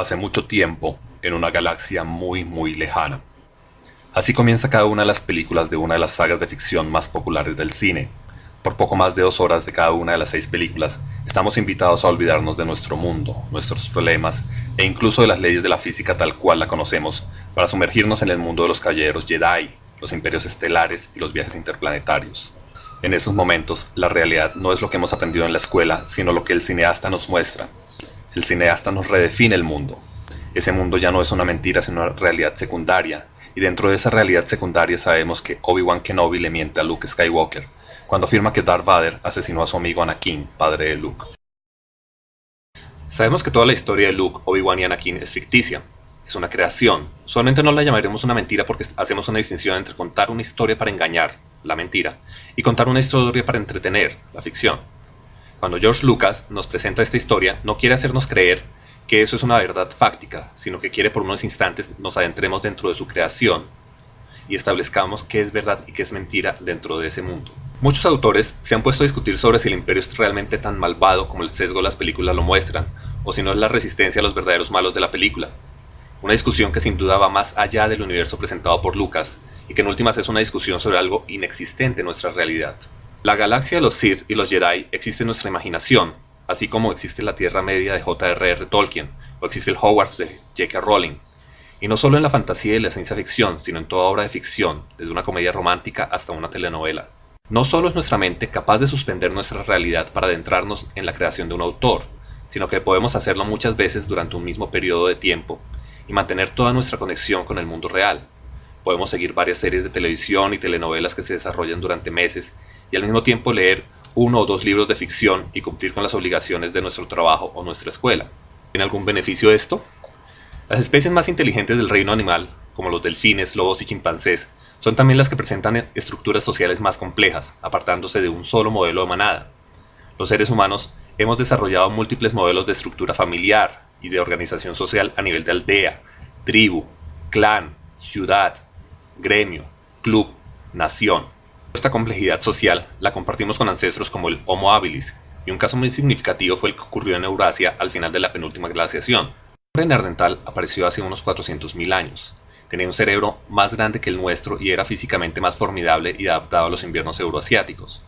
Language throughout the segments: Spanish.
hace mucho tiempo, en una galaxia muy muy lejana. Así comienza cada una de las películas de una de las sagas de ficción más populares del cine. Por poco más de dos horas de cada una de las seis películas, estamos invitados a olvidarnos de nuestro mundo, nuestros problemas e incluso de las leyes de la física tal cual la conocemos, para sumergirnos en el mundo de los caballeros Jedi, los imperios estelares y los viajes interplanetarios. En esos momentos, la realidad no es lo que hemos aprendido en la escuela, sino lo que el cineasta nos muestra, el cineasta nos redefine el mundo. Ese mundo ya no es una mentira, sino una realidad secundaria, y dentro de esa realidad secundaria sabemos que Obi-Wan Kenobi le miente a Luke Skywalker, cuando afirma que Darth Vader asesinó a su amigo Anakin, padre de Luke. Sabemos que toda la historia de Luke, Obi-Wan y Anakin es ficticia, es una creación. Usualmente no la llamaremos una mentira porque hacemos una distinción entre contar una historia para engañar, la mentira, y contar una historia para entretener, la ficción. Cuando George Lucas nos presenta esta historia, no quiere hacernos creer que eso es una verdad fáctica, sino que quiere por unos instantes nos adentremos dentro de su creación y establezcamos qué es verdad y qué es mentira dentro de ese mundo. Muchos autores se han puesto a discutir sobre si el imperio es realmente tan malvado como el sesgo de las películas lo muestran, o si no es la resistencia a los verdaderos malos de la película. Una discusión que sin duda va más allá del universo presentado por Lucas, y que en últimas es una discusión sobre algo inexistente en nuestra realidad. La galaxia de los Sith y los Jedi existe en nuestra imaginación, así como existe la Tierra Media de J.R.R. Tolkien, o existe el Hogwarts de J.K. Rowling. Y no solo en la fantasía y la ciencia ficción, sino en toda obra de ficción, desde una comedia romántica hasta una telenovela. No solo es nuestra mente capaz de suspender nuestra realidad para adentrarnos en la creación de un autor, sino que podemos hacerlo muchas veces durante un mismo periodo de tiempo y mantener toda nuestra conexión con el mundo real. Podemos seguir varias series de televisión y telenovelas que se desarrollan durante meses y al mismo tiempo leer uno o dos libros de ficción y cumplir con las obligaciones de nuestro trabajo o nuestra escuela. ¿Tiene algún beneficio esto? Las especies más inteligentes del reino animal, como los delfines, lobos y chimpancés, son también las que presentan estructuras sociales más complejas, apartándose de un solo modelo de manada. Los seres humanos hemos desarrollado múltiples modelos de estructura familiar y de organización social a nivel de aldea, tribu, clan, ciudad, gremio, club, nación. Esta complejidad social la compartimos con ancestros como el Homo habilis, y un caso muy significativo fue el que ocurrió en Eurasia al final de la penúltima glaciación. El neandertal apareció hace unos 400.000 años. Tenía un cerebro más grande que el nuestro y era físicamente más formidable y adaptado a los inviernos euroasiáticos.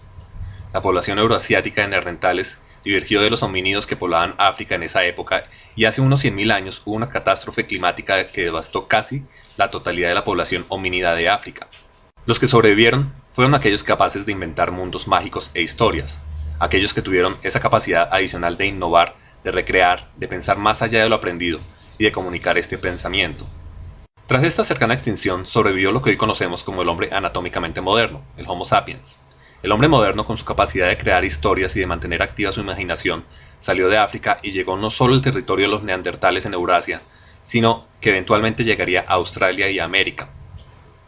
La población euroasiática de neandertales divergió de los homínidos que poblaban África en esa época y hace unos 100.000 años hubo una catástrofe climática que devastó casi la totalidad de la población homínida de África. Los que sobrevivieron fueron aquellos capaces de inventar mundos mágicos e historias, aquellos que tuvieron esa capacidad adicional de innovar, de recrear, de pensar más allá de lo aprendido y de comunicar este pensamiento. Tras esta cercana extinción sobrevivió lo que hoy conocemos como el hombre anatómicamente moderno, el Homo sapiens. El hombre moderno, con su capacidad de crear historias y de mantener activa su imaginación, salió de África y llegó no solo al territorio de los neandertales en Eurasia, sino que eventualmente llegaría a Australia y América.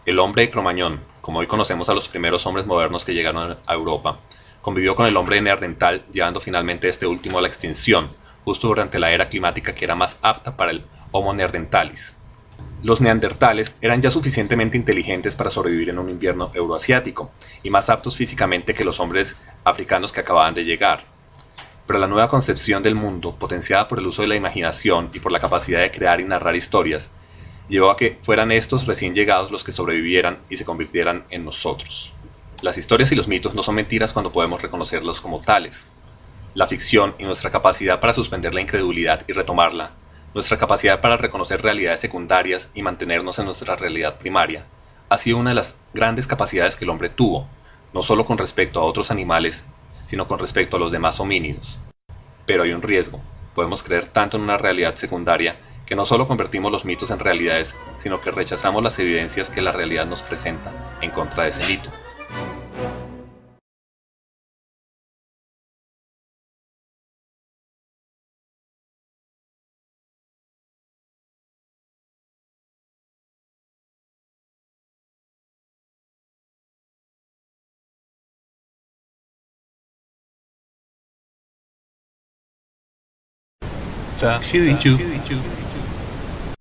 El hombre de Cromañón, como hoy conocemos a los primeros hombres modernos que llegaron a Europa, convivió con el hombre neandertal llevando finalmente este último a la extinción, justo durante la era climática que era más apta para el Homo neanderthalis. Los neandertales eran ya suficientemente inteligentes para sobrevivir en un invierno euroasiático y más aptos físicamente que los hombres africanos que acababan de llegar. Pero la nueva concepción del mundo, potenciada por el uso de la imaginación y por la capacidad de crear y narrar historias, llevó a que fueran estos recién llegados los que sobrevivieran y se convirtieran en nosotros. Las historias y los mitos no son mentiras cuando podemos reconocerlos como tales. La ficción y nuestra capacidad para suspender la incredulidad y retomarla, nuestra capacidad para reconocer realidades secundarias y mantenernos en nuestra realidad primaria, ha sido una de las grandes capacidades que el hombre tuvo, no solo con respecto a otros animales, sino con respecto a los demás homínidos. Pero hay un riesgo, podemos creer tanto en una realidad secundaria que no solo convertimos los mitos en realidades, sino que rechazamos las evidencias que la realidad nos presenta en contra de ese mito. Tá.